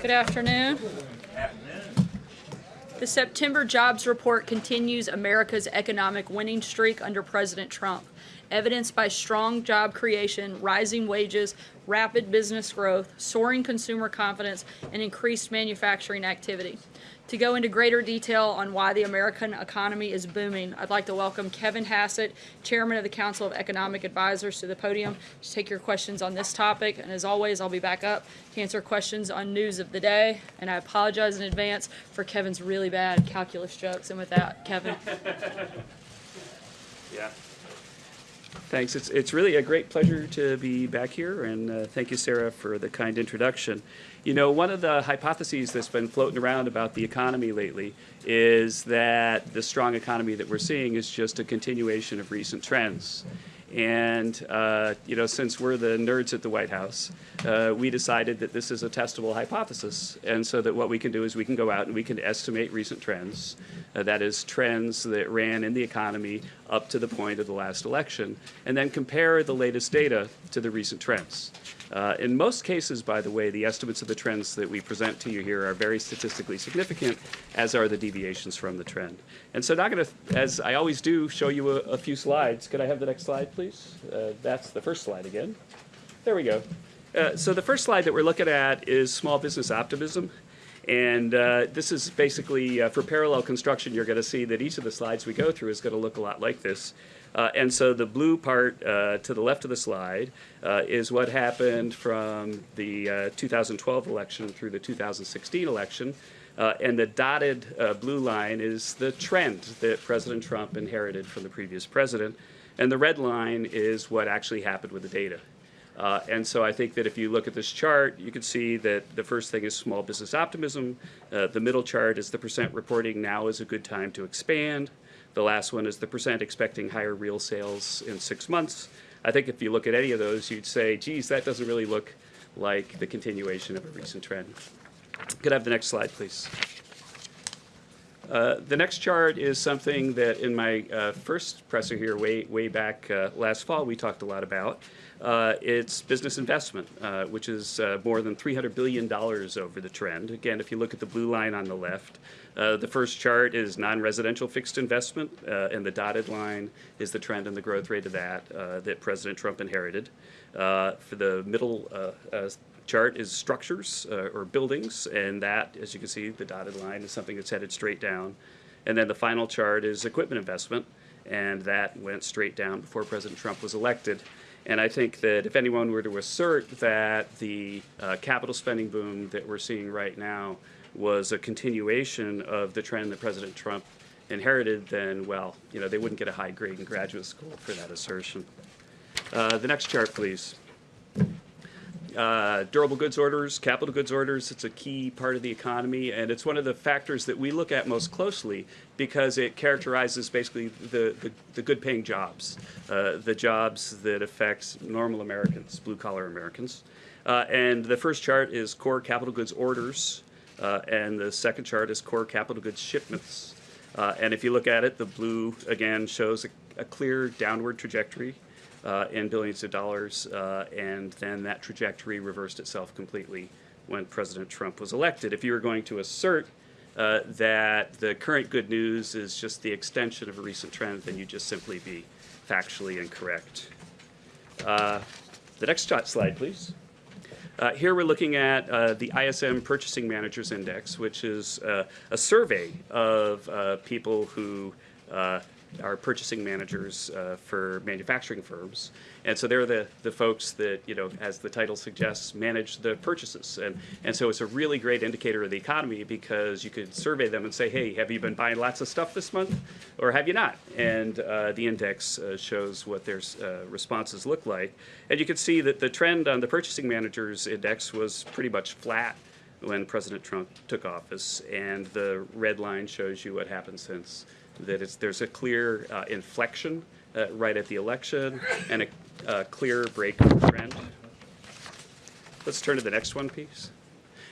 Good afternoon. The September jobs report continues America's economic winning streak under President Trump, evidenced by strong job creation, rising wages, rapid business growth, soaring consumer confidence, and increased manufacturing activity. To go into greater detail on why the American economy is booming, I'd like to welcome Kevin Hassett, Chairman of the Council of Economic Advisors, to the podium to take your questions on this topic. And as always, I'll be back up to answer questions on news of the day. And I apologize in advance for Kevin's really bad calculus jokes. And with that, Kevin. Yeah. Thanks. It's, it's really a great pleasure to be back here, and uh, thank you, Sarah, for the kind introduction. You know, one of the hypotheses that's been floating around about the economy lately is that the strong economy that we're seeing is just a continuation of recent trends. And, uh, you know, since we're the nerds at the White House, uh, we decided that this is a testable hypothesis. And so that what we can do is we can go out and we can estimate recent trends. Uh, that is, trends that ran in the economy up to the point of the last election, and then compare the latest data to the recent trends. Uh, in most cases, by the way, the estimates of the trends that we present to you here are very statistically significant, as are the deviations from the trend. And so now I'm going to, as I always do, show you a, a few slides. Could I have the next slide, please? Uh, that's the first slide again. There we go. Uh, so the first slide that we're looking at is small business optimism. And uh, this is basically, uh, for parallel construction, you're going to see that each of the slides we go through is going to look a lot like this. Uh, and so the blue part uh, to the left of the slide uh, is what happened from the uh, 2012 election through the 2016 election. Uh, and the dotted uh, blue line is the trend that President Trump inherited from the previous president. And the red line is what actually happened with the data. Uh, and so I think that if you look at this chart, you can see that the first thing is small business optimism. Uh, the middle chart is the percent reporting now is a good time to expand. The last one is the percent expecting higher real sales in six months. I think if you look at any of those, you'd say, geez, that doesn't really look like the continuation of a recent trend. Could I have the next slide, please? Uh, the next chart is something that in my uh, first presser here way, way back uh, last fall we talked a lot about. Uh, it's business investment, uh, which is uh, more than $300 billion over the trend. Again, if you look at the blue line on the left, Uh, the first chart is non-residential fixed investment, uh, and the dotted line is the trend and the growth rate of that uh, that President Trump inherited. for the middle chart is structures uh, or buildings, and that, as you can see, the dotted line is something that's headed straight down. And then the final chart is equipment investment, and that went straight down before President Trump was elected. And I think that if anyone were to assert that the uh, capital spending boom that we're seeing right now was a continuation of the trend that President Trump inherited, then, well, you know, they wouldn't get a high grade in graduate school for that assertion. Uh, the next chart, please. Uh, durable goods orders, capital goods orders, it's a key part of the economy, and it's one of the factors that we look at most closely because it characterizes basically the, the, the good paying jobs, uh, the jobs that affect normal Americans, blue collar Americans. Uh, and the first chart is core capital goods orders, uh, and the second chart is core capital goods shipments. Uh, and if you look at it, the blue again shows a, a clear downward trajectory uh, in billions of dollars, uh, and then that trajectory reversed itself completely when President Trump was elected. If you were going to assert uh, that the current good news is just the extension of a recent trend, then you'd just simply be factually incorrect. Uh, the next slide, please. Uh, here we're looking at uh, the ISM Purchasing Managers Index, which is uh, a survey of uh, people who are purchasing managers uh, for manufacturing firms. And so they're the, the folks that, you know, as the title suggests, manage the purchases. And, and so it's a really great indicator of the economy because you could survey them and say, hey, have you been buying lots of stuff this month or have you not? And uh, the index uh, shows what their uh, responses look like. And you can see that the trend on the purchasing managers index was pretty much flat when President Trump took office. And the red line shows you what happened since that there's a clear uh, inflection uh, right at the election and a, a clear break of trend. Let's turn to the next one, please.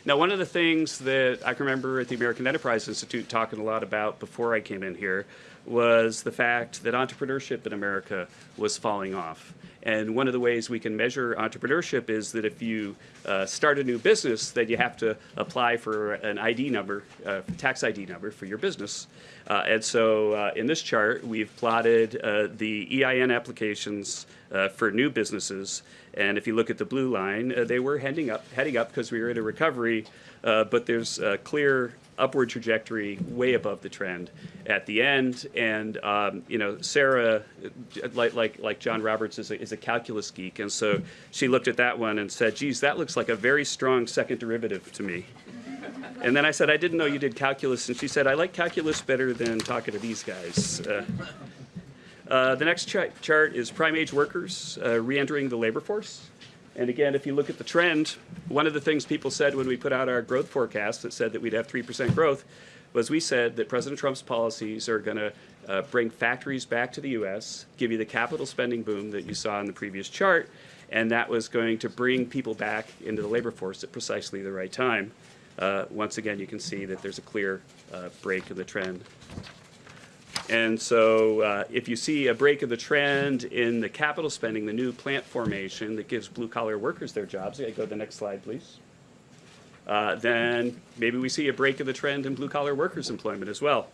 Now, one of the things that I can remember at the American Enterprise Institute talking a lot about before I came in here was the fact that entrepreneurship in America was falling off. And one of the ways we can measure entrepreneurship is that if you uh, start a new business, then you have to apply for an ID number, uh, tax ID number for your business. Uh, and so uh, in this chart, we've plotted uh, the EIN applications uh, for new businesses. And if you look at the blue line, they were heading up, heading up because we were in a recovery, but there's a clear upward trajectory way above the trend at the end. And um, you know, Sarah, like like like John Roberts, is a, is a calculus geek, and so she looked at that one and said, "Geez, that looks like a very strong second derivative to me." And then I said, "I didn't know you did calculus," and she said, "I like calculus better than talking to these guys." Uh, uh, the next cha- chart is prime age workers uh, re-entering the labor force. And again, if you look at the trend, one of the things people said when we put out our growth forecast that said that we'd have 3% growth was we said that President Trump's policies are going to uh, bring factories back to the U.S., give you the capital spending boom that you saw in the previous chart, and that was going to bring people back into the labor force at precisely the right time. Uh, once again, you can see that there's a clear uh, break in the trend. And so uh, if you see a break of the trend in the capital spending, the new plant formation that gives blue collar workers their jobs, go to the next slide, please. Uh, then maybe we see a break of the trend in blue collar workers employment as well.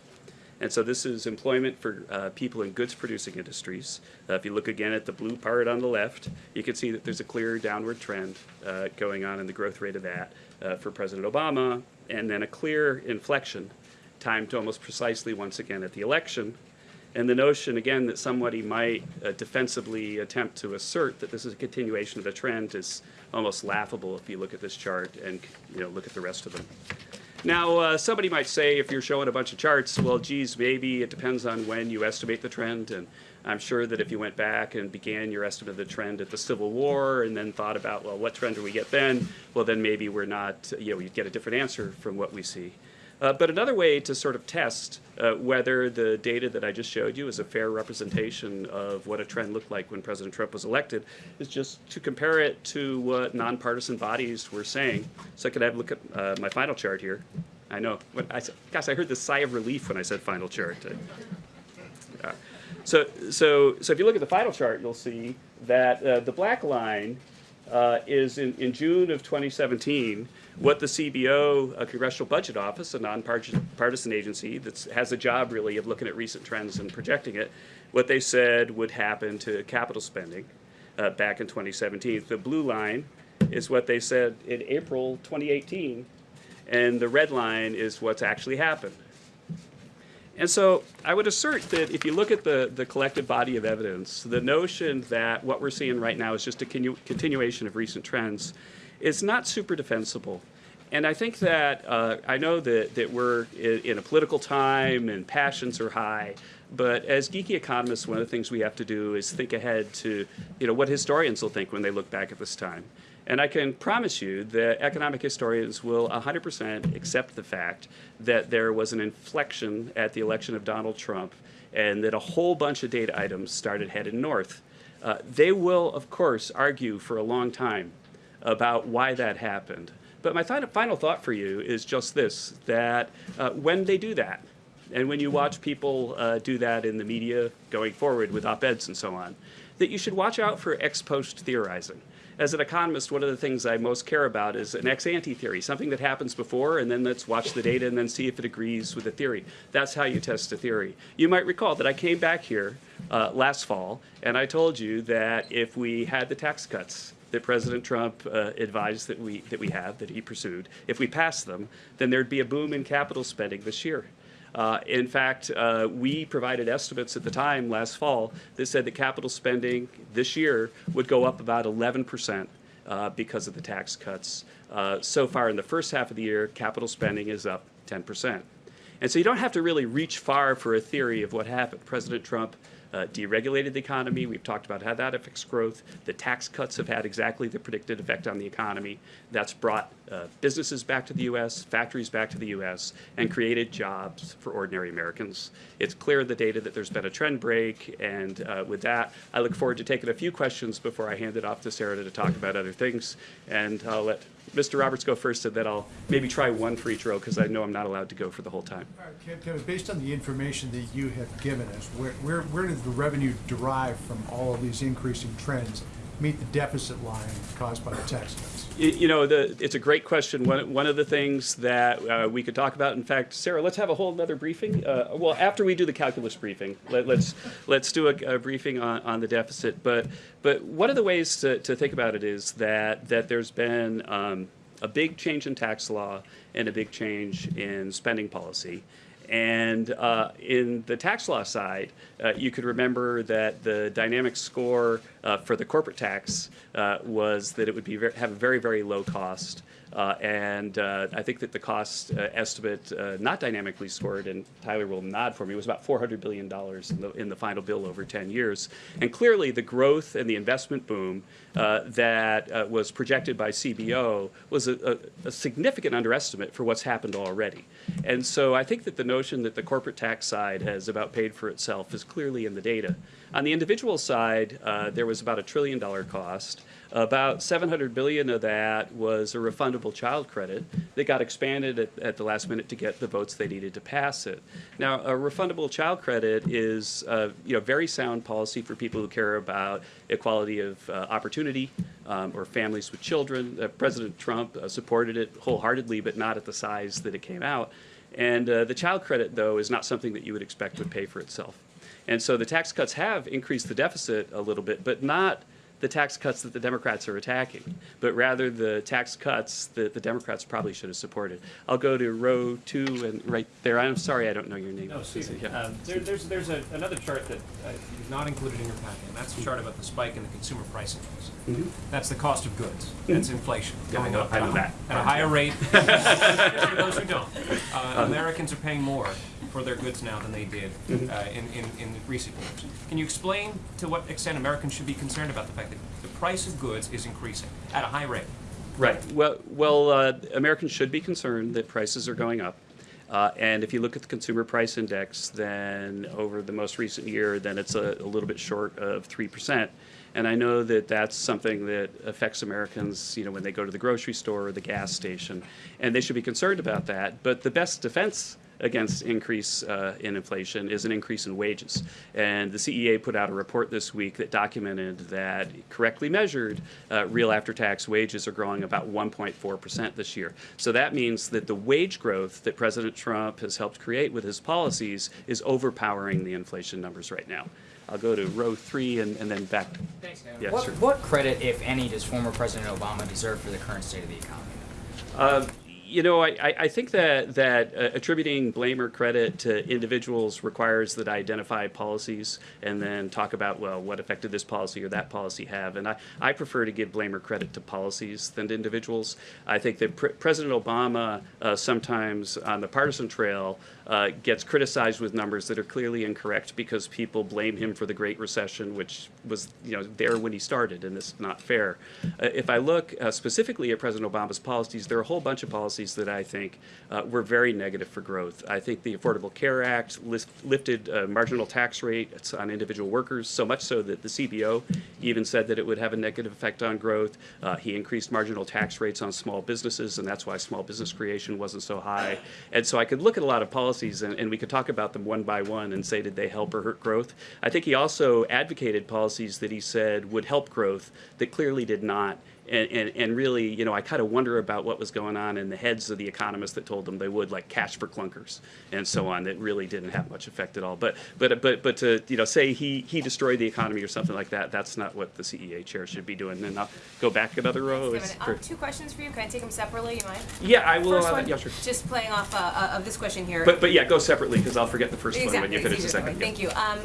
And so this is employment for uh, people in goods producing industries. Uh, if you look again at the blue part on the left, you can see that there's a clear downward trend uh, going on in the growth rate of that uh, for President Obama, and then a clear inflection timed almost precisely once again at the election. And the notion, again, that somebody might uh, defensively attempt to assert that this is a continuation of the trend is almost laughable if you look at this chart and you know look at the rest of them. Now, uh, somebody might say, if you're showing a bunch of charts, well, geez, maybe it depends on when you estimate the trend. And I'm sure that if you went back and began your estimate of the trend at the Civil War and then thought about, well, what trend do we get then? Well, then maybe we're not, you know, you'd get a different answer from what we see. Uh, but another way to sort of test uh, whether the data that I just showed you is a fair representation of what a trend looked like when President Trump was elected is just to compare it to what nonpartisan bodies were saying. So I have a look at uh, my final chart here. I know. When I gosh, I heard the sigh of relief when I said final chart. Uh, so, so, so if you look at the final chart, you'll see that uh, the black line uh, is in, in June of 2017 what the CBO, a Congressional Budget Office, a nonpartisan agency that has a job really of looking at recent trends and projecting it, what they said would happen to capital spending uh, back in 2017. The blue line is what they said in April 2018, and the red line is what's actually happened. And so I would assert that if you look at the, the collective body of evidence, the notion that what we're seeing right now is just a continu continuation of recent trends is not super defensible. And I think that uh, I know that, that we're in, in a political time and passions are high, but as geeky economists, one of the things we have to do is think ahead to you know, what historians will think when they look back at this time. And I can promise you that economic historians will 100% accept the fact that there was an inflection at the election of Donald Trump and that a whole bunch of data items started headed north. Uh, they will, of course, argue for a long time about why that happened. But my final thought for you is just this, that uh, when they do that, and when you watch people uh, do that in the media going forward with op-eds and so on, that you should watch out for ex post theorizing. As an economist, one of the things I most care about is an ex ante theory, something that happens before, and then let's watch the data and then see if it agrees with the theory. That's how you test a theory. You might recall that I came back here uh, last fall, and I told you that if we had the tax cuts that President Trump uh, advised that we, that we have, that he pursued, if we pass them, then there'd be a boom in capital spending this year. Uh, in fact, uh, we provided estimates at the time last fall that said that capital spending this year would go up about 11 percent uh, because of the tax cuts. Uh, so far in the first half of the year, capital spending is up 10 percent. And so you don't have to really reach far for a theory of what happened. President Trump uh, deregulated the economy. We've talked about how that affects growth. The tax cuts have had exactly the predicted effect on the economy. That's brought uh, businesses back to the U.S., factories back to the U.S., and created jobs for ordinary Americans. It's clear in the data that there's been a trend break, and uh, with that, I look forward to taking a few questions before I hand it off to Sarah to talk about other things, and I'll let Mr. Roberts go first, and then I'll maybe try one for each row because I know I'm not allowed to go for the whole time. Right, Kev- Kevin, based on the information that you have given us, where, where, where does the revenue derive from all of these increasing trends meet the deficit line caused by the tax cuts? You, know, the, it's a great question. One, one of the things that uh, we could talk about, in fact, Sarah, let's have a whole other briefing. Uh, well, after we do the calculus briefing, let, let's let's do a, a briefing on, on the deficit. But but one of the ways to, to think about it is that that there's been um, a big change in tax law and a big change in spending policy. And uh, in the tax law side, uh, you could remember that the dynamic score uh, for the corporate tax uh, was that it would be ver- have a very, very low cost. Uh, and uh, I think that the cost uh, estimate, uh, not dynamically scored, and Tyler will nod for me, was about $400 billion in the, in the final bill over 10 years. And clearly, the growth and the investment boom uh, that uh, was projected by CBO was a, a, a significant underestimate for what's happened already. And so I think that the notion that the corporate tax side has about paid for itself is clearly in the data. On the individual side, there was about a trillion dollar cost. About 700 billion of that was a refundable child credit that got expanded at, at the last minute to get the votes they needed to pass it. Now, a refundable child credit is, uh, you know, very sound policy for people who care about equality of uh, opportunity um, or families with children. Uh, President Trump uh, supported it wholeheartedly, but not at the size that it came out. And uh, the child credit, though, is not something that you would expect would pay for itself. And so the tax cuts have increased the deficit a little bit, but not the tax cuts that the Democrats are attacking, but rather the tax cuts that the Democrats probably should have supported. I'll go to row two and right there. I'm sorry, I don't know your name. No, Susan, Yeah. um, there, there's, there's a, another chart that uh, you've not included in your packet, and that's a chart about the spike in the consumer price index. That's the cost of goods. That's inflation Mm-hmm. Going up at a- that. At a higher rate. For those who don't. Uh, Americans are paying more for their goods now than they did Mm-hmm. uh, in, in, in recent years. Can you explain to what extent Americans should be concerned about the fact that the price of goods is increasing at a high rate? Right. Well, well, uh, Americans should be concerned that prices are going up. Uh, and if you look at the consumer price index, then over the most recent year, then it's a, a little bit short of three percent. And I know that that's something that affects Americans, you know, when they go to the grocery store or the gas station, and they should be concerned about that. But the best defense against increase uh, in inflation is an increase in wages. And the CEA put out a report this week that documented that correctly measured, uh, real after-tax wages are growing about 1.4% this year. So that means that the wage growth that President Trump has helped create with his policies is overpowering the inflation numbers right now. I'll go to row three and, and then back. Thanks, Kevin. Yeah, what, sure. what credit, if any, does former President Obama deserve for the current state of the economy? Uh, you know, I, I think that that uh, attributing blame or credit to individuals requires that I identify policies and then talk about well, what effect did this policy or that policy have? And I, I prefer to give blame or credit to policies than to individuals. I think that Pre- President Obama uh, sometimes on the partisan trail uh, gets criticized with numbers that are clearly incorrect because people blame him for the Great Recession, which was you know there when he started, and is not fair. Uh, if I look uh, specifically at President Obama's policies, there are a whole bunch of policies that I think uh, were very negative for growth. I think the Affordable Care Act lifted uh, marginal tax rates on individual workers so much so that the CBO even said that it would have a negative effect on growth. Uh, he increased marginal tax rates on small businesses, and that's why small business creation wasn't so high. And so I could look at a lot of policies, and, and we could talk about them one by one and say, did they help or hurt growth? I think he also advocated policies that he said would help growth that clearly did not. And, and, and really, you know, I kind of wonder about what was going on in the heads of the economists that told them they would, like cash for clunkers and so on, that really didn't have much effect at all. But but but but to you know say he he destroyed the economy or something like that, that's not what the CEA chair should be doing. And I'll go back another row. Thanks, Is- Kevin. Um, two questions for you. Can I take them separately? You mind? yeah, I will. First uh, one, yeah, sure. just playing off uh, uh, of this question here. But but yeah, go separately because I'll forget the first one when you finish the second. yeah. Thank you. Um,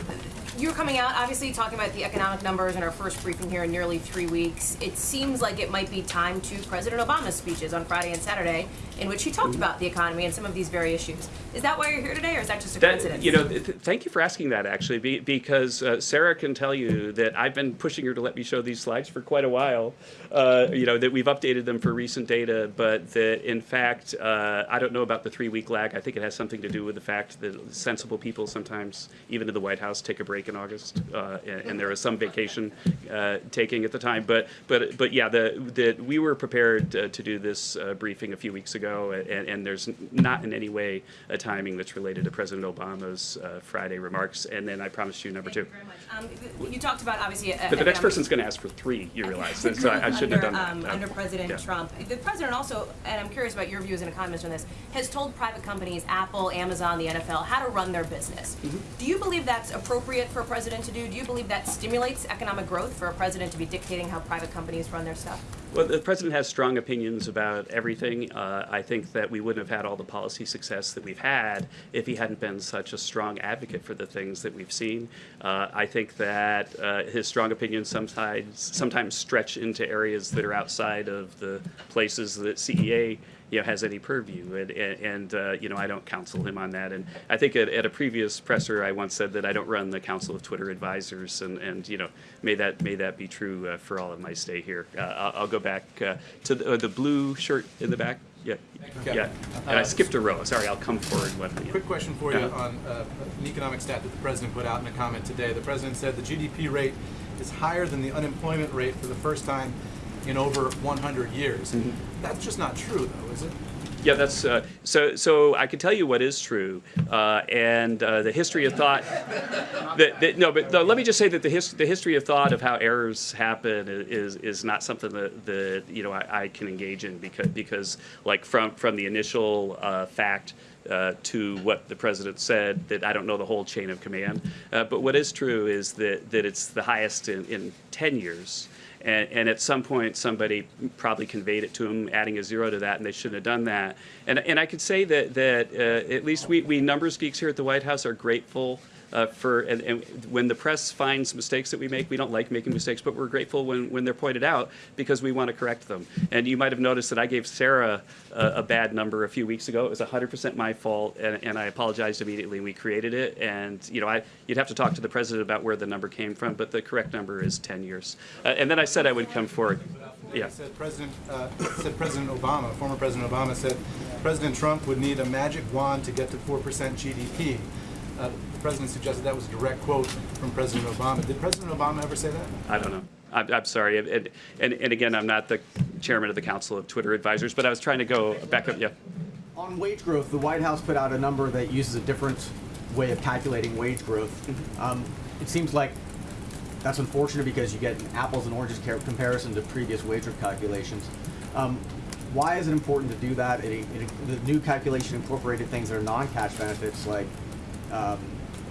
you were coming out, obviously, talking about the economic numbers in our first briefing here in nearly three weeks. It seems like it might be time to President Obama's speeches on Friday and Saturday in which he talked about the economy and some of these very issues. Is that why you're here today, or is that just a That, coincidence? you know, th- thank you for asking that actually, be, because uh, Sarah can tell you that I've been pushing her to let me show these slides for quite a while. Uh, you know that we've updated them for recent data, but that in fact uh, I don't know about the three-week lag. I think it has something to do with the fact that sensible people sometimes, even in the White House, take a break in August, uh, and, and there is some vacation uh, taking at the time. But but but yeah, the that we were prepared uh, to do this uh, briefing a few weeks ago, and, and there's not in any way a timing that's related to President Obama's uh, Friday remarks. And then I promised you number two. You very much. Um, you talked about obviously. uh, But the next person's going to ask for three. You realize, so I, I shouldn't have done that. under, um, Uh, under President yeah. Trump. The president also, and I'm curious about your view as an economist on this, has told private companies, Apple, Amazon, the NFL, how to run their business. Mm-hmm. Do you believe that's appropriate for a president to do? Do you believe that stimulates economic growth for a president to be dictating how private companies run their stuff? Well, the president has strong opinions about everything. Uh, I think that we wouldn't have had all the policy success that we've had if he hadn't been such a strong advocate for the things that we've seen. Uh, I think that uh, his strong opinions sometimes sometimes stretch into areas that are outside of the places that CEA you know, has any purview, and, and, uh, you know, I don't counsel him on that. And I think at, at a previous presser, I once said that I don't run the Council of Twitter Advisors, and, and you know, may that may that be true uh, for all of my stay here. Uh, I'll, I'll go back uh, to the, uh, the blue shirt in the back. Yeah, you. yeah. I skipped a row. Sorry, I'll come forward one. yeah. Quick question for you Uh-huh. on uh, an economic stat that the president put out in a comment today. The president said the GDP rate is higher than the unemployment rate for the first time in over 100 years. Mm-hmm. That's just not true, though, is it? Yeah, that's uh, so. So I can tell you what is true, uh, and uh, the history of thought. That, that, no, but no, let me just say that the, his, the history of thought of how errors happen is is not something that, that you know I, I can engage in because because like from from the initial uh, fact. Uh, to what the president said, that I don't know the whole chain of command. Uh, but what is true is that, that it's the highest in, in 10 years. And, and at some point, somebody probably conveyed it to him, adding a zero to that, and they shouldn't have done that. And, and I could say that, that uh, at least we, we numbers geeks here at the White House are grateful uh, for, and, and when the press finds mistakes that we make, we don't like making mistakes, but we're grateful when, when they're pointed out because we want to correct them. And you might have noticed that I gave Sarah a, a bad number a few weeks ago. It was 100% my fault, and, and I apologized immediately. We created it, and you know, I, you'd have to talk to the president about where the number came from, but the correct number is 10 years. Uh, and then I said I would come forward. Yeah. Said President, uh, said President Obama, former President Obama said President Trump would need a magic wand to get to 4% GDP. Uh, the president suggested that was a direct quote from President Obama. Did President Obama ever say that? I don't know. I'm, I'm sorry. And, and, and again, I'm not the chairman of the Council of Twitter Advisors, but I was trying to go back up. Yeah. On wage growth, the White House put out a number that uses a different way of calculating wage growth. Um, it seems like that's unfortunate because you get an apples and oranges comparison to previous wage growth calculations. Um, why is it important to do that? It, it, the new calculation incorporated things that are non-cash benefits like um,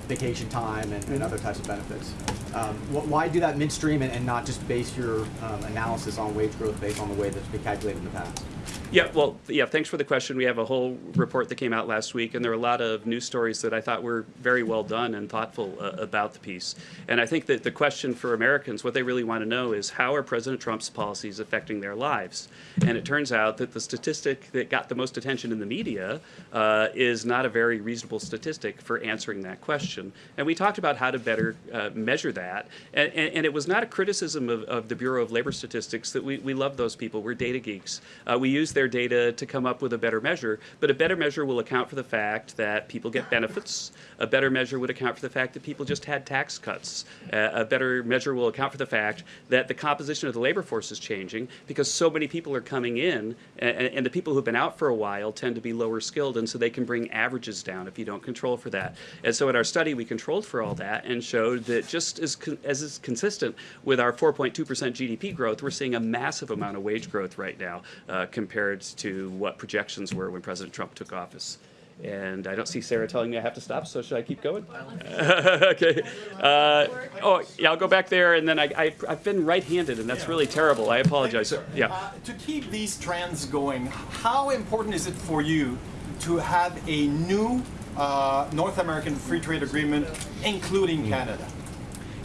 vacation time and, and other types of benefits. Um, wh- why do that midstream and, and not just base your um, analysis on wage growth based on the way that's been calculated in the past? Yeah, well, yeah, thanks for the question. We have a whole report that came out last week, and there are a lot of news stories that I thought were very well done and thoughtful uh, about the piece. And I think that the question for Americans, what they really want to know is how are President Trump's policies affecting their lives? And it turns out that the statistic that got the most attention in the media uh, is not a very reasonable statistic for answering that question. And we talked about how to better uh, measure that. And, and, and it was not a criticism of, of the Bureau of Labor Statistics that we, we love those people. We're data geeks. Uh, we use their data to come up with a better measure, but a better measure will account for the fact that people get benefits. A better measure would account for the fact that people just had tax cuts. Uh, a better measure will account for the fact that the composition of the labor force is changing because so many people are coming in, and, and the people who've been out for a while tend to be lower skilled, and so they can bring averages down if you don't control for that. And so in our study, we controlled for all that and showed that just as, as is consistent with our 4.2% GDP growth, we're seeing a massive amount of wage growth right now uh, compared to what projections were when President Trump took office. And I don't see Sarah telling me I have to stop, so should I keep going? okay. Uh, oh, yeah, I'll go back there, and then I, I, I've been right-handed, and that's really terrible. I apologize. So, yeah. Uh, to keep these trends going, how important is it for you to have a new uh, North American free trade agreement, including Canada?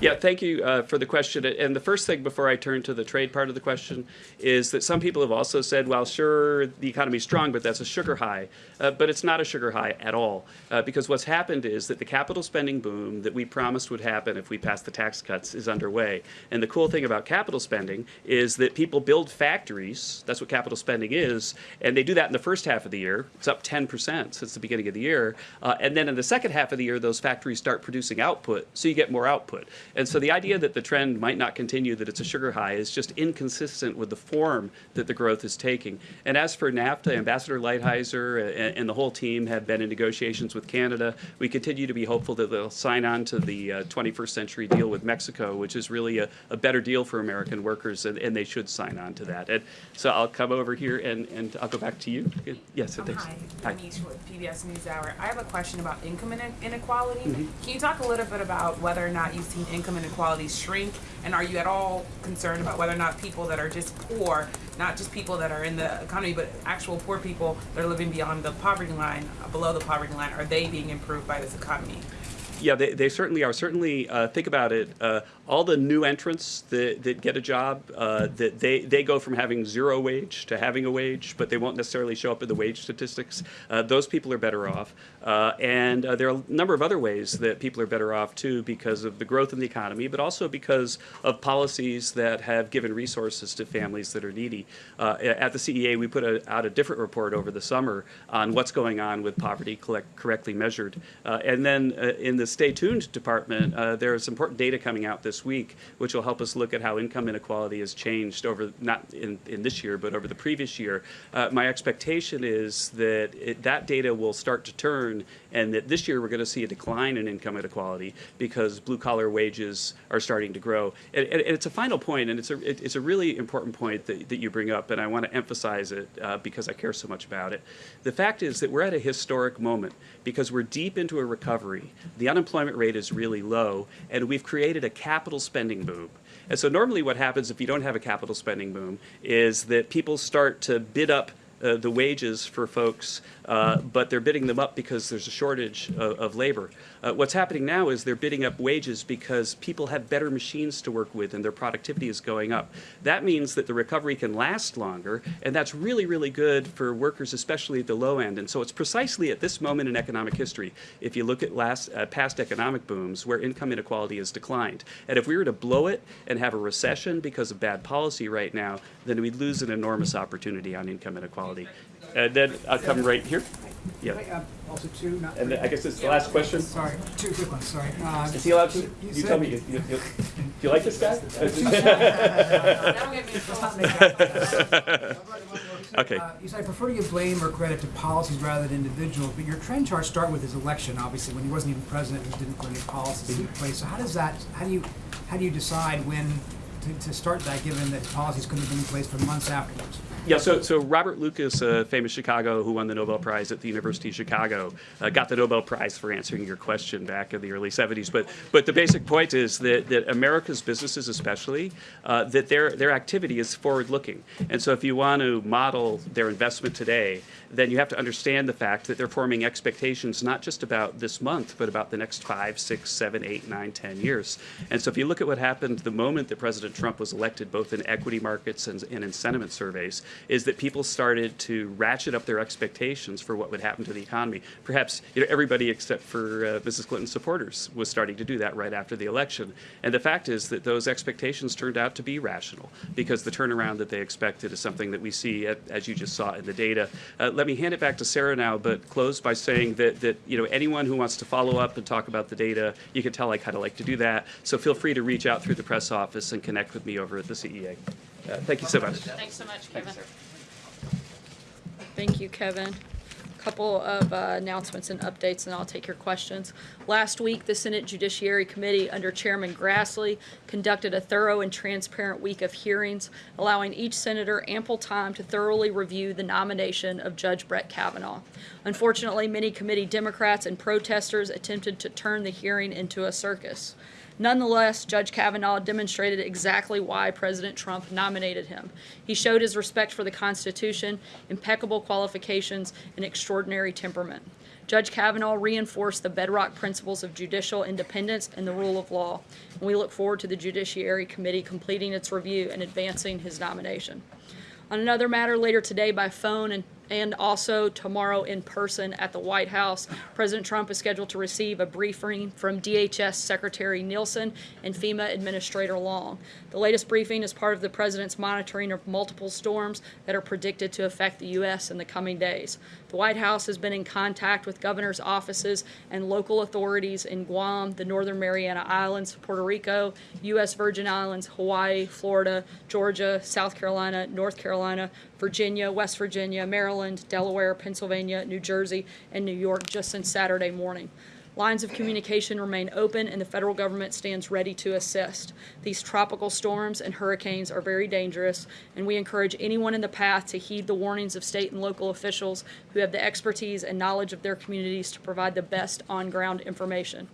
Yeah, thank you uh, for the question. And the first thing before I turn to the trade part of the question is that some people have also said, well, sure, the economy is strong, but that's a sugar high. Uh, but it's not a sugar high at all. Uh, because what's happened is that the capital spending boom that we promised would happen if we passed the tax cuts is underway. And the cool thing about capital spending is that people build factories. That's what capital spending is. And they do that in the first half of the year. It's up 10% since the beginning of the year. Uh, and then in the second half of the year, those factories start producing output. So you get more output. And so the idea that the trend might not continue, that it's a sugar high, is just inconsistent with the form that the growth is taking. And as for NAFTA, Ambassador Lighthizer and, and the whole team have been in negotiations with Canada. We continue to be hopeful that they'll sign on to the uh, 21st century deal with Mexico, which is really a, a better deal for American workers, and, and they should sign on to that. And so I'll come over here and, and I'll go back to you. Yes, thanks. Hi, Hi. With PBS NewsHour. I have a question about income inequality. Mm-hmm. Can you talk a little bit about whether or not you've seen income inequality shrink? And are you at all concerned about whether or not people that are just poor, not just people that are in the economy, but actual poor people that are living beyond the poverty line, below the poverty line, are they being improved by this economy? Yeah, they, they certainly are. Certainly, uh, think about it. Uh, all the new entrants that, that get a job, uh, that they, they go from having zero wage to having a wage, but they won't necessarily show up in the wage statistics. Uh, those people are better off. Uh, and uh, there are a number of other ways that people are better off too because of the growth in the economy, but also because of policies that have given resources to families that are needy. At the CEA, we put a, out a different report over the summer on what's going on with poverty collect, correctly measured. And then in the Stay Tuned department, uh, there's important data coming out this week, which will help us look at how income inequality has changed over, not in, in this year, but over the previous year. Uh, my expectation is that it, that data will start to turn and that this year we're going to see a decline in income inequality because blue collar wages are starting to grow. And, and it's a final point, and it's a, it, it's a really important point that, that you bring up, and I want to emphasize it uh, because I care so much about it. The fact is that we're at a historic moment because we're deep into a recovery. The unemployment rate is really low, and we've created a capital spending boom. And so normally what happens if you don't have a capital spending boom is that people start to bid up uh, the wages for folks, uh, but they're bidding them up because there's a shortage of, of labor. Uh, what's happening now is they're bidding up wages because people have better machines to work with and their productivity is going up. That means that the recovery can last longer, and that's really, really good for workers, especially at the low end. And so it's precisely at this moment in economic history, if you look at last, uh, past economic booms, where income inequality has declined. And if we were to blow it and have a recession because of bad policy right now, then we'd lose an enormous opportunity on income inequality. And then I'll come right here. Yeah. Uh, Also two, not. And then I guess this is the last question. Sorry, two quick ones, sorry. Uh, Is he allowed to? you You said- tell me. You, you, you, do you like this guy? That'll get me in trouble. okay. Uh, You said, I prefer to give blame or credit to policies rather than individuals, but your trend charts start with his election, obviously, when he wasn't even president, and didn't put any policies in place. So how does that, how do you, how do you decide when to, to start that, given that policies couldn't have been in place for months afterwards? Yeah, so, so Robert Lucas, a famous Chicago who won the Nobel Prize at the University of Chicago, uh, got the Nobel Prize for answering your question back in the early 70s. But, but the basic point is that, that America's businesses, especially, uh, that their, their activity is forward-looking. And so if you want to model their investment today, then you have to understand the fact that they're forming expectations not just about this month, but about the next five, six, seven, eight, nine, ten years. And so if you look at what happened the moment that President Trump was elected, both in equity markets and, and in sentiment surveys, is that people started to ratchet up their expectations for what would happen to the economy. Perhaps you know, everybody except for uh, Mrs. Clinton's supporters was starting to do that right after the election. And the fact is that those expectations turned out to be rational because the turnaround that they expected is something that we see, at, as you just saw in the data. Uh, let me hand it back to Sarah now, but close by saying that, that you know anyone who wants to follow up and talk about the data, you can tell I kind of like to do that. So feel free to reach out through the press office and connect with me over at the CEA. Uh, thank you so much. Thanks so much, Kevin. Thank you, Kevin. A couple of uh, announcements and updates, and I'll take your questions. Last week, the Senate Judiciary Committee, under Chairman Grassley, conducted a thorough and transparent week of hearings, allowing each senator ample time to thoroughly review the nomination of Judge Brett Kavanaugh. Unfortunately, many committee Democrats and protesters attempted to turn the hearing into a circus. Nonetheless, Judge Kavanaugh demonstrated exactly why President Trump nominated him. He showed his respect for the Constitution, impeccable qualifications, and extraordinary temperament. Judge Kavanaugh reinforced the bedrock principles of judicial independence and the rule of law. And we look forward to the Judiciary Committee completing its review and advancing his nomination. On another matter, later today by phone and, and also tomorrow in person at the White House, President Trump is scheduled to receive a briefing from DHS Secretary Nielsen and FEMA Administrator Long. The latest briefing is part of the President's monitoring of multiple storms that are predicted to affect the U.S. in the coming days. The White House has been in contact with governors' offices and local authorities in Guam, the Northern Mariana Islands, Puerto Rico, U.S. Virgin Islands, Hawaii, Florida, Georgia, South Carolina, North Carolina, Virginia, West Virginia, Maryland, Delaware, Pennsylvania, New Jersey, and New York just since Saturday morning. Lines of communication remain open and the federal government stands ready to assist. These tropical storms and hurricanes are very dangerous, and we encourage anyone in the path to heed the warnings of state and local officials who have the expertise and knowledge of their communities to provide the best on ground information.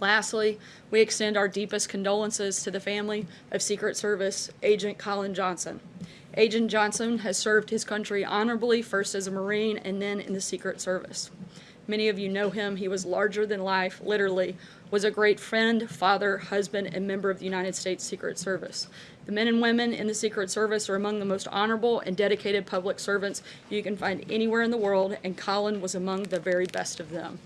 Lastly, we extend our deepest condolences to the family of Secret Service Agent Colin Johnson. Agent Johnson has served his country honorably, first as a Marine and then in the Secret Service. Many of you know him. He was larger than life, literally, was a great friend, father, husband, and member of the United States Secret Service. The men and women in the Secret Service are among the most honorable and dedicated public servants you can find anywhere in the world, and Colin was among the very best of them.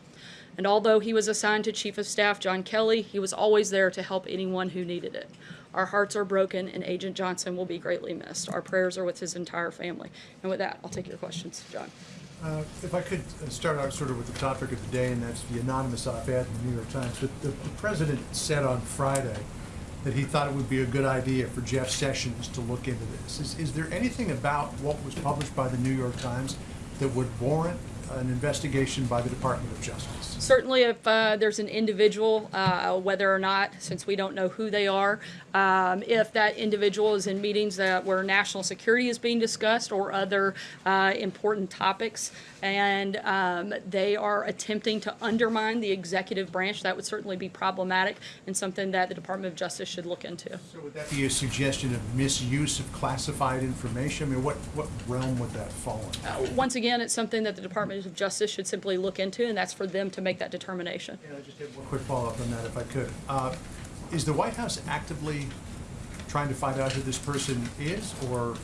And although he was assigned to Chief of Staff John Kelly, he was always there to help anyone who needed it. Our hearts are broken, and Agent Johnson will be greatly missed. Our prayers are with his entire family. And with that, I'll take your questions, John. Uh, If I could uh, start out sort of with the topic of the day, and that's the anonymous op-ed in the New York Times. But the the president said on Friday that he thought it would be a good idea for Jeff Sessions to look into this. Is is there anything about what was published by the New York Times that would warrant an investigation by the Department of Justice? Certainly, if uh, there's an individual, uh, whether or not, since we don't know who they are, um, if that individual is in meetings that where national security is being discussed or other uh, important topics, and um, they are attempting to undermine the executive branch, that would certainly be problematic and something that the Department of Justice should look into. So would that be a suggestion of misuse of classified information? I mean, what, what realm would that fall in? Uh, Once again, it's something that the Department of Justice should simply look into, and that's for them to make that determination. And I just have one quick follow-up on that, if I could. Uh, Is the White House actively trying to find out who this person is, or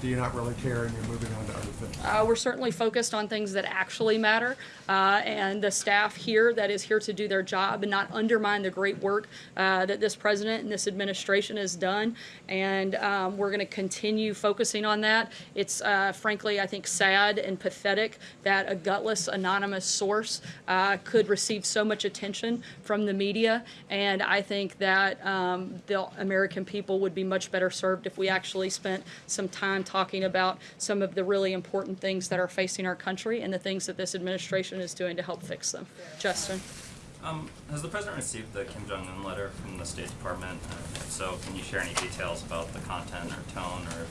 do you not really care and you're moving on to other things? Uh, we're certainly focused on things that actually matter, uh, and the staff here that is here to do their job and not undermine the great work uh, that this president and this administration has done. And um, we're going to continue focusing on that. It's uh, frankly, I think, sad and pathetic that a gutless, anonymous source uh, could receive so much attention from the media. And I think that um, the American people would be much better served if we actually spent some time talking about some of the really important things that are facing our country and the things that this administration is doing to help fix them. Justin. Um, has the president received the Kim Jong Un letter from the State Department? Uh, so, can you share any details about the content or tone, or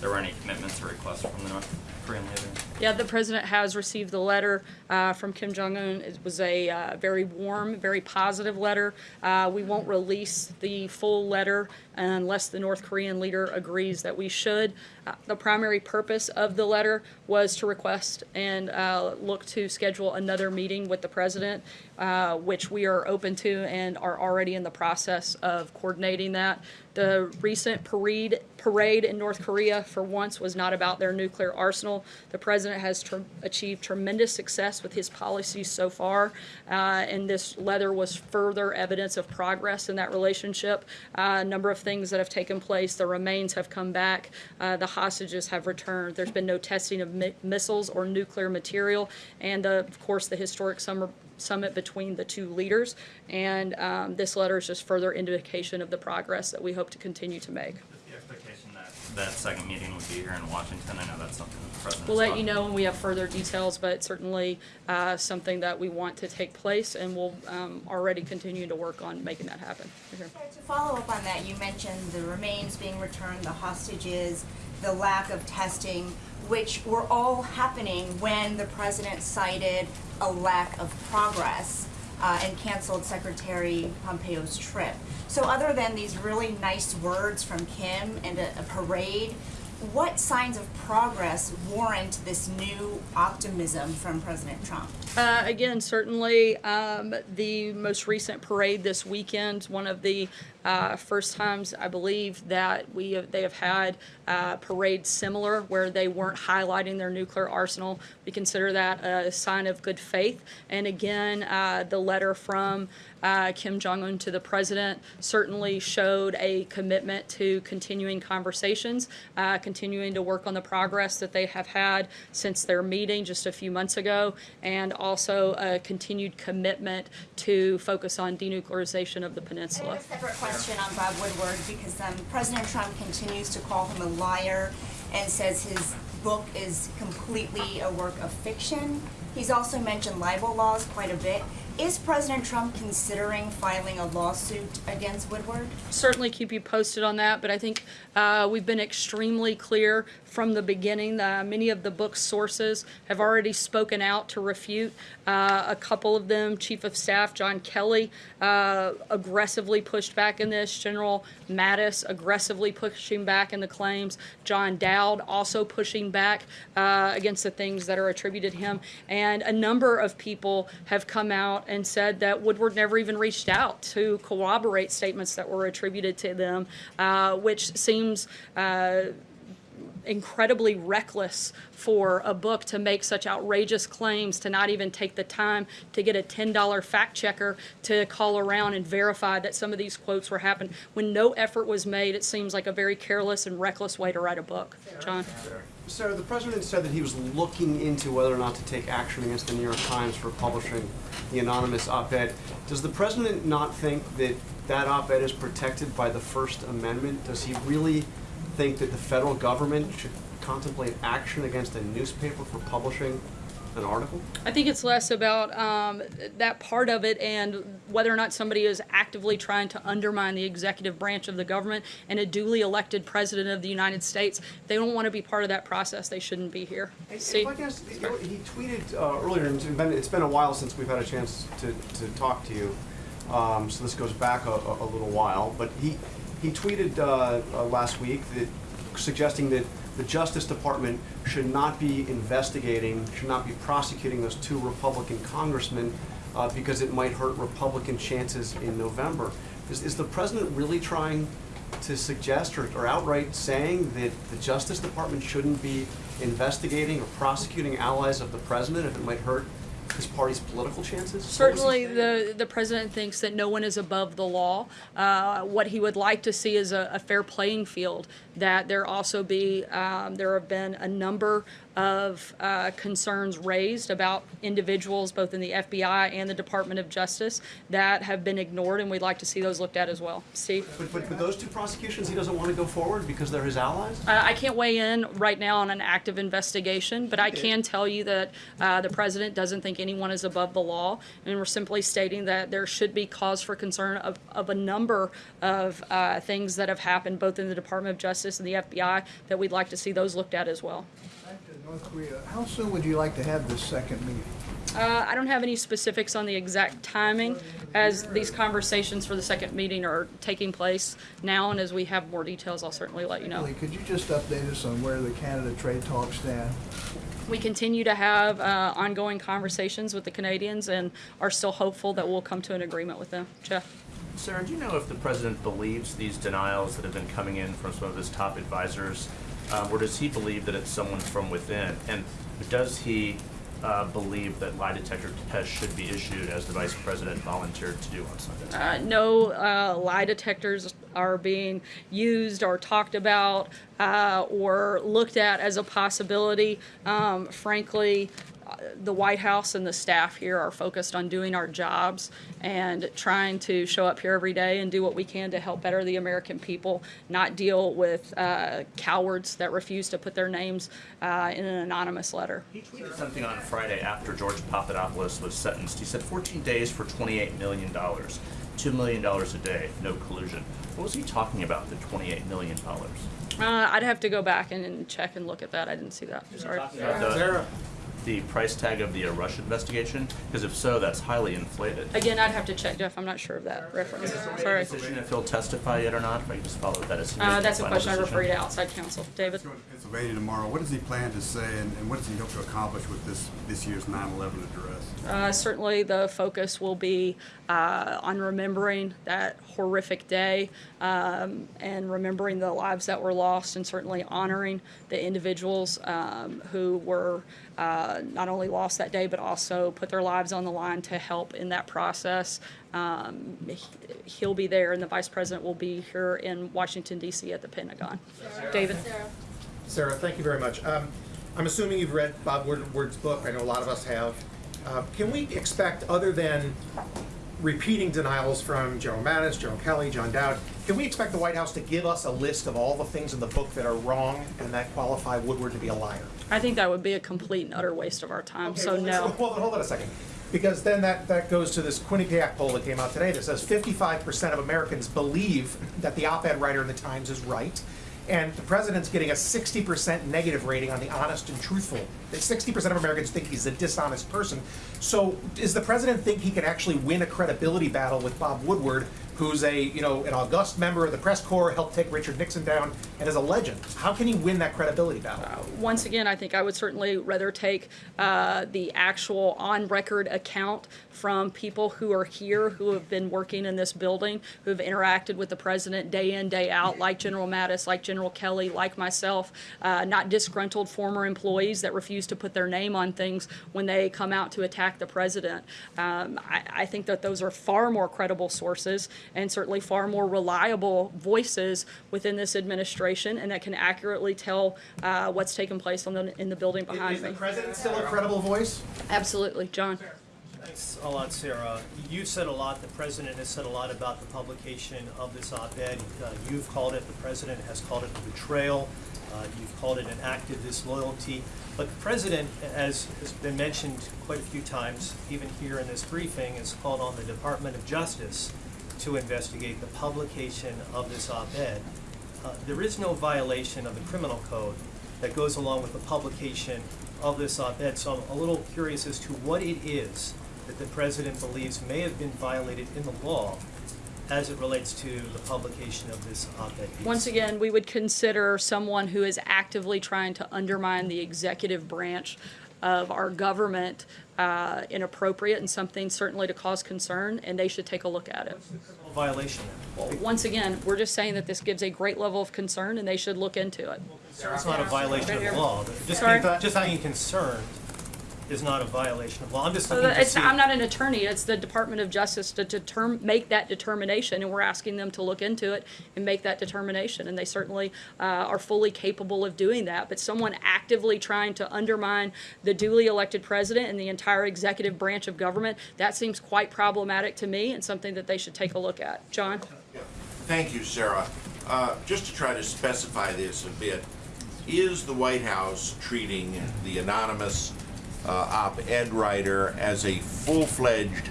there were any commitments or requests from the North Korean leader? Yeah, the president has received the letter uh, from Kim Jong Un. It was a uh, very warm, very positive letter. Uh, we won't release the full letter unless the North Korean leader agrees that we should. Uh, the primary purpose of the letter was to request and uh, look to schedule another meeting with the president, uh, which we are open to and are already in the process of coordinating that. The recent parade parade in North Korea, for once, was not about their nuclear arsenal. The president has tr- achieved tremendous success with his policies so far, uh, and this letter was further evidence of progress in that relationship. Uh, a number of things that have taken place. The remains have come back. Uh, the hostages have returned. There's been no testing of mi- missiles or nuclear material, and of course, the historic summer summit between the two leaders. And um, this letter is just further indication of the progress that we hope to continue to make. Is the expectation that that second meeting would be here in Washington? I know that's something that the president. We'll let you know when we have further details, but certainly uh, something that we want to take place, and we'll um, already continue to work on making that happen. Right here. To follow up on that, you mentioned the remains being returned, the hostages, the lack of testing, which were all happening when the president cited a lack of progress. Uh, and canceled Secretary Pompeo's trip. So other than these really nice words from Kim and a, a parade, what signs of progress warrant this new optimism from President Trump? Uh, again, certainly um, the most recent parade this weekend, one of the uh, first times I believe that we have, they have had uh, parades similar where they weren't highlighting their nuclear arsenal. We consider that a sign of good faith. And again, uh, the letter from uh, Kim Jong Un to the president certainly showed a commitment to continuing conversations, uh, continuing to work on the progress that they have had since their meeting just a few months ago, and also a continued commitment to focus on denuclearization of the I peninsula. have a separate question on Bob Woodward because um, President Trump continues to call him a liar and says his book is completely a work of fiction. He's also mentioned libel laws quite a bit. Is President Trump considering filing a lawsuit against Woodward? certainly keep you posted on that, but I think uh, we've been extremely clear from the beginning. Uh, many of the book's sources have already spoken out to refute. Uh, a couple of them, Chief of Staff John Kelly, uh, aggressively pushed back in this. General Mattis aggressively pushing back in the claims. John Dowd also pushing back uh, against the things that are attributed to him. And a number of people have come out and said that Woodward never even reached out to corroborate statements that were attributed to them, uh, which seems uh, incredibly reckless for a book to make such outrageous claims, to not even take the time to get a $10 fact checker to call around and verify that some of these quotes were happened. When no effort was made, it seems like a very careless and reckless way to write a book. John? Sarah, the president said that he was looking into whether or not to take action against the New York Times for publishing the anonymous op-ed. Does the president not think that that op-ed is protected by the First Amendment? Does he really think that the federal government should contemplate action against a newspaper for publishing an article? I think it's less about um, that part of it and whether or not somebody is actively trying to undermine the executive branch of the government and a duly elected president of the United States. They don't want to be part of that process, they shouldn't be here. See? I can ask, you know, he tweeted uh, earlier, and it's been, it's been a while since we've had a chance to, to talk to you, um, so this goes back a, a a little while, but he, he tweeted uh, uh, last week that, suggesting that the Justice Department should not be investigating, should not be prosecuting those two Republican congressmen uh, because it might hurt Republican chances in November. Is, is the president really trying to suggest or, or outright saying that the Justice Department shouldn't be investigating or prosecuting allies of the president if it might hurt his party's political chances? What was he Certainly, the, the president thinks that no one is above the law. Uh, what he would like to see is a, a fair playing field, that there also be, um, there have been a number of uh, concerns raised about individuals, both in the FBI and the Department of Justice, that have been ignored, and we'd like to see those looked at as well. Steve? But, but, but those two prosecutions, he doesn't want to go forward because they're his allies? Uh, I can't weigh in right now on an active investigation, but I can tell you that uh, the president doesn't think anyone is above the law, and we're simply stating that there should be cause for concern of, of a number of uh, things that have happened both in the Department of Justice and the FBI that we'd like to see those looked at as well. Back to North Korea, how soon would you like to have this second meeting? Uh, I don't have any specifics on the exact timing as these conversations for the second meeting are taking place now, and as we have more details, I'll certainly let you know. Could you just update us on where the Canada trade talks stand? We continue to have uh, ongoing conversations with the Canadians and are still hopeful that we'll come to an agreement with them. Jeff? Sarah, do you know if the president believes these denials that have been coming in from some of his top advisors, um, or does he believe that it's someone from within? And does he uh, believe that lie detector tests should be issued as the vice president volunteered to do on Sunday? Uh, no uh, lie detectors are being used or talked about uh, or looked at as a possibility. Um, frankly, the White House and the staff here are focused on doing our jobs and trying to show up here every day and do what we can to help better the American people, not deal with uh, cowards that refuse to put their names uh, in an anonymous letter. He tweeted something on Friday after George Papadopoulos was sentenced. He said 14 days for $28 million, $2 million a day, no collusion. What was he talking about, the $28 million? Uh, I'd have to go back and, and check and look at that. I didn't see that. Sorry. Talking about the- the price tag of the uh, Russia investigation? Because if so, that's highly inflated. Again, I'd have to check, Jeff. I'm not sure of that reference. Sorry. Decision if he'll testify yet or not, if I can just follow that as. Uh, that's a final question I decision. refer you to outside counsel. David? Pennsylvania tomorrow. What does he plan to say, and, and what does he hope to accomplish with this this year's 9/11 address? Uh, certainly, the focus will be uh, on remembering that horrific day um, and remembering the lives that were lost, and certainly honoring the individuals um, who were uh, not only lost that day, but also put their lives on the line to help in that process. Um, he- he'll be there, and the vice president will be here in Washington, D.C. at the Pentagon. David? Sarah, thank you very much. Um, I'm assuming you've read Bob Woodward's book. I know a lot of us have. Uh, can we expect, other than repeating denials from General Mattis, General Kelly, John Dowd, can we expect the White House to give us a list of all the things in the book that are wrong and that qualify Woodward to be a liar? I think that would be a complete and utter waste of our time, Okay, so well, no. Hold on, hold on a second. Because then that, that goes to this Quinnipiac poll that came out today that says 55% of Americans believe that the op-ed writer in the Times is right. And the president's getting a 60% negative rating on the honest and truthful. That 60% of Americans think he's a dishonest person. So does the president think he can actually win a credibility battle with Bob Woodward, who's a, you know, an august member of the press corps, helped take Richard Nixon down, and is a legend? How can he win that credibility battle? once again, I think I would certainly rather take uh, the actual on-record account from people who are here, who have been working in this building, who have interacted with the president day in, day out, like General Mattis, like General Kelly, like myself, uh, not disgruntled former employees that refuse to put their name on things when they come out to attack the president. Um, I, I think that those are far more credible sources and certainly far more reliable voices within this administration and that can accurately tell uh, what's taken place on the, in the building behind Is me. the president still a credible voice? Absolutely. John? Thanks a lot, Sarah. You've said a lot, the president has said a lot about the publication of this op-ed. Uh, You've called it, the president has called it a betrayal. Uh, You've called it an act of disloyalty. But the president, as has been mentioned quite a few times, even here in this briefing, has called on the Department of Justice to investigate the publication of this op-ed. Uh, There is no violation of the criminal code that goes along with the publication of this op-ed, so I'm a little curious as to what it is that the president believes may have been violated in the law as it relates to the publication of this op-ed. Once again, we would consider someone who is actively trying to undermine the executive branch of our government uh, inappropriate and something certainly to cause concern, and they should take a look at it. Violation. Well, once again, we're just saying that this gives a great level of concern, and they should look into it. It's not a violation of the law. Just Sorry? being, just being concerned is not a violation of law. I'm just So looking that- to it's, see. I'm not an attorney, it's the Department of Justice to determine, make that determination, and we're asking them to look into it and make that determination, and they certainly, uh, are fully capable of doing that, but someone actively trying to undermine the duly elected president and the entire executive branch of government, that seems quite problematic to me and something that they should take a look at. John? Thank you, Sarah. Uh, Just to try to specify this a bit, is the White House treating the anonymous op-ed writer as a full-fledged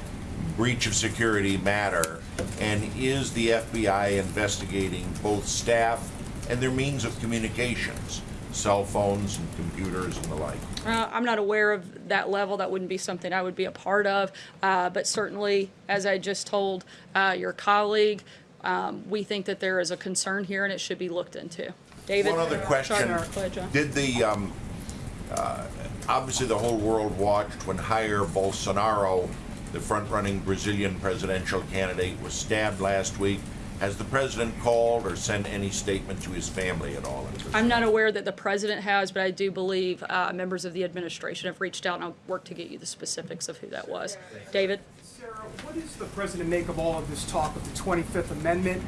breach of security matter? And is the FBI investigating both staff and their means of communications, cell phones and computers and the like? Uh, I'm not aware of that level. That wouldn't be something I would be a part of. Uh, but certainly, as I just told uh, your colleague, um, we think that there is a concern here and it should be looked into. David? One other question. Sorry, Go ahead, John. Did the, um, uh, obviously the whole world watched when Jair Bolsonaro, the front-running Brazilian presidential candidate, was stabbed last week. Has the president called or sent any statement to his family at all? I'm not aware that the president has, but I do believe uh, members of the administration have reached out and I'll work to get you the specifics of who that was. David? Sarah, what does the president make of all of this talk of the 25th Amendment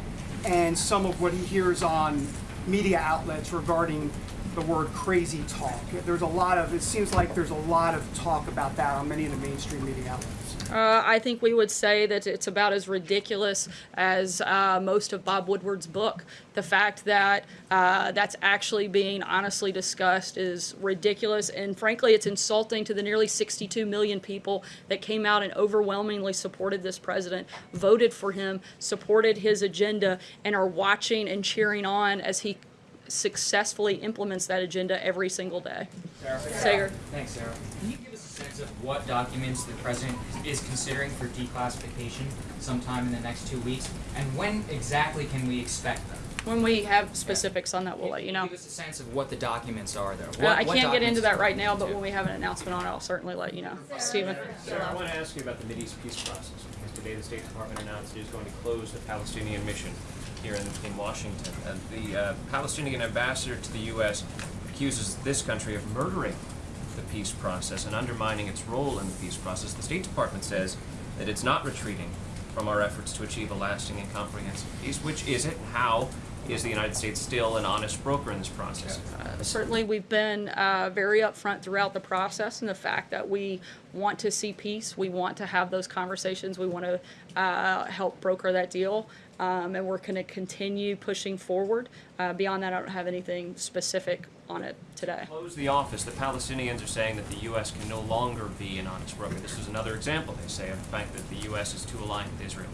and some of what he hears on media outlets regarding the word crazy talk? There's a lot of, it seems like there's a lot of talk about that on many of the mainstream media outlets. Uh, I think we would say that it's about as ridiculous as uh, most of Bob Woodward's book. The fact that uh, that's actually being honestly discussed is ridiculous, and frankly, it's insulting to the nearly 62 million people that came out and overwhelmingly supported this president, voted for him, supported his agenda, and are watching and cheering on as he successfully implements that agenda every single day. Sarah? Saagar. Thanks, Sarah. Can you give us a sense of what documents the president is considering for declassification sometime in the next two weeks? And when exactly can we expect them? When we have specifics on that, we'll let you know. Give us a sense of what the documents are, though. Uh, I can't get into that right now, but when we have an announcement on it, I'll certainly let you know. Stephen? Sarah, I want to ask you about the Mideast peace process, because today the State Department announced it is going to close the Palestinian mission here in, in Washington. And the uh, Palestinian ambassador to the U.S. accuses this country of murdering the peace process and undermining its role in the peace process. The State Department says that it's not retreating from our efforts to achieve a lasting and comprehensive peace. Which is it? How is the United States still an honest broker in this process? Uh, Certainly, we've been uh, very upfront throughout the process and the fact that we want to see peace. We want to have those conversations. We want to uh, help broker that deal. Um, and we're going to continue pushing forward. Uh, beyond that, I don't have anything specific on it today. close the office, the Palestinians are saying that the U.S. can no longer be an honest broker. This is another example, they say, of the fact that the U.S. is too aligned with Israel.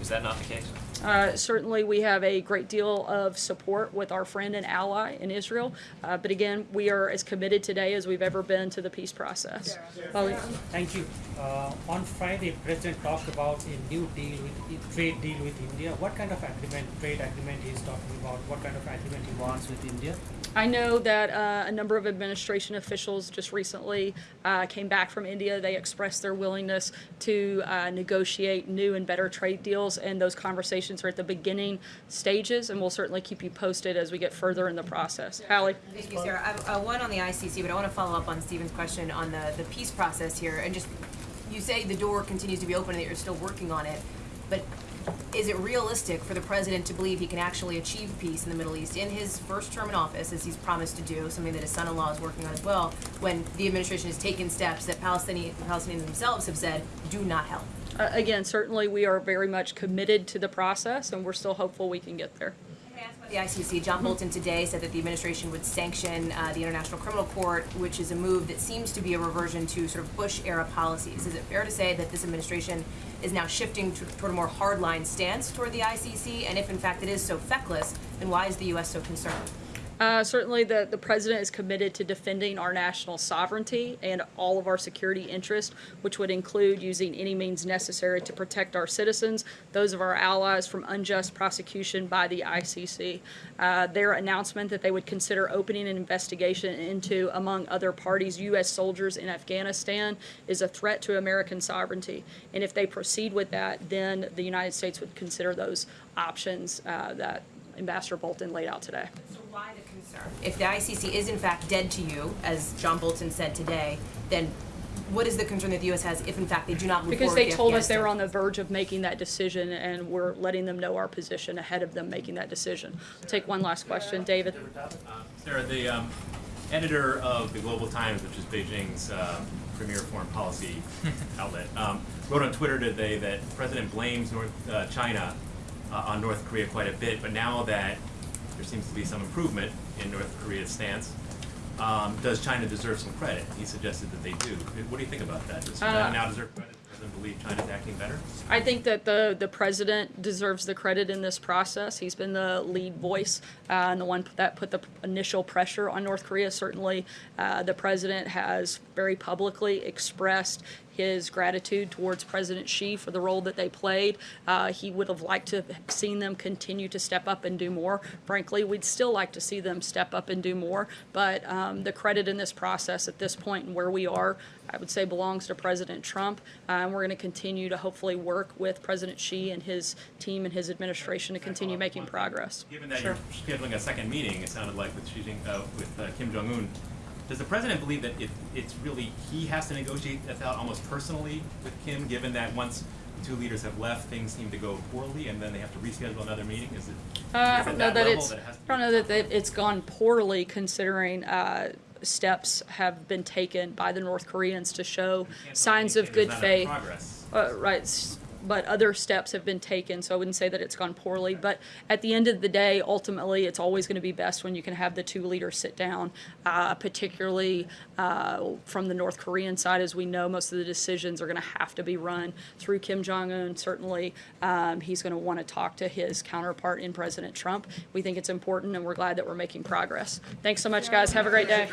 Is that not the case? Uh, certainly, we have a great deal of support with our friend and ally in Israel. Uh, but again, we are as committed today as we've ever been to the peace process. Well, Thank you. Uh, on Friday, President talked about a new deal with trade deal with India. What kind of agreement, trade agreement he's talking about? What kind of agreement he wants with India? I know that uh, a number of administration officials just recently uh, came back from India. They expressed their willingness to uh, negotiate new and better trade deals, and those conversations are at the beginning stages, and we'll certainly keep you posted as we get further in the process. Hallie? Thank you, Sarah. I uh, one on the ICC, but I want to follow up on Stephen's question on the, the peace process here. And just, you say the door continues to be open and that you're still working on it, but is it realistic for the president to believe he can actually achieve peace in the Middle East in his first term in office, as he's promised to do, something that his son-in-law is working on as well, when the administration has taken steps that Palestinian, Palestinians themselves have said do not help? Uh, again, certainly we are very much committed to the process, and we're still hopeful we can get there. The ICC, John Bolton today said that the administration would sanction uh, the International Criminal Court, which is a move that seems to be a reversion to sort of Bush-era policies. Is it fair to say that this administration is now shifting to, toward a more hardline stance toward the ICC? And if in fact it is so feckless, then why is the U.S. so concerned? Uh, certainly, the, the president is committed to defending our national sovereignty and all of our security interests, which would include using any means necessary to protect our citizens, those of our allies, from unjust prosecution by the ICC. Uh, their announcement that they would consider opening an investigation into, among other parties, U.S. soldiers in Afghanistan is a threat to American sovereignty. And if they proceed with that, then the United States would consider those options uh, that Ambassador Bolton laid out today. So why the concern? If the ICC is in fact dead to you, as John Bolton said today, then what is the concern that the U.S. has if in fact they do not move Because they the told us they were on the verge of making that decision, and we're letting them know our position ahead of them making that decision. Take one last question, David. Sarah, the um, editor of the Global Times, which is Beijing's uh, premier foreign policy outlet, um, wrote on Twitter today that the president blames North uh, China uh, on North Korea quite a bit, but now that there seems to be some improvement in North Korea's stance, um, does China deserve some credit? He suggested that they do. What do you think about that? Does China Uh, now deserve credit? President believe China's acting better? I think that the, the president deserves the credit in this process. He's been the lead voice uh, and the one that put the initial pressure on North Korea. Certainly, uh, the president has very publicly expressed his gratitude towards President Xi for the role that they played. Uh, he would have liked to have seen them continue to step up and do more. Frankly, we'd still like to see them step up and do more. But um, the credit in this process at this point and where we are, I would say, belongs to President Trump. Uh, and we're going to continue to hopefully work with President Xi and his team and his administration to continue making progress. Given that Sure. you're scheduling a second meeting, it sounded like with Xi Jing, uh, with uh, Kim Jong Un, does the president believe that it, it's really he has to negotiate this out almost personally with Kim, given that once the two leaders have left, things seem to go poorly, and then they have to reschedule another meeting? Is it? Uh, I don't know that level it's, it has I don't know that that it's gone poorly considering uh, steps have been taken by the North Koreans to show signs of good faith. Uh, right. But other steps have been taken, so I wouldn't say that it's gone poorly. But at the end of the day, ultimately, it's always going to be best when you can have the two leaders sit down, uh, particularly uh, from the North Korean side. As we know, most of the decisions are going to have to be run through Kim Jong un. Certainly, um, he's going to want to talk to his counterpart in President Trump. We think it's important, and we're glad that we're making progress. Thanks so much, guys. Have a great day.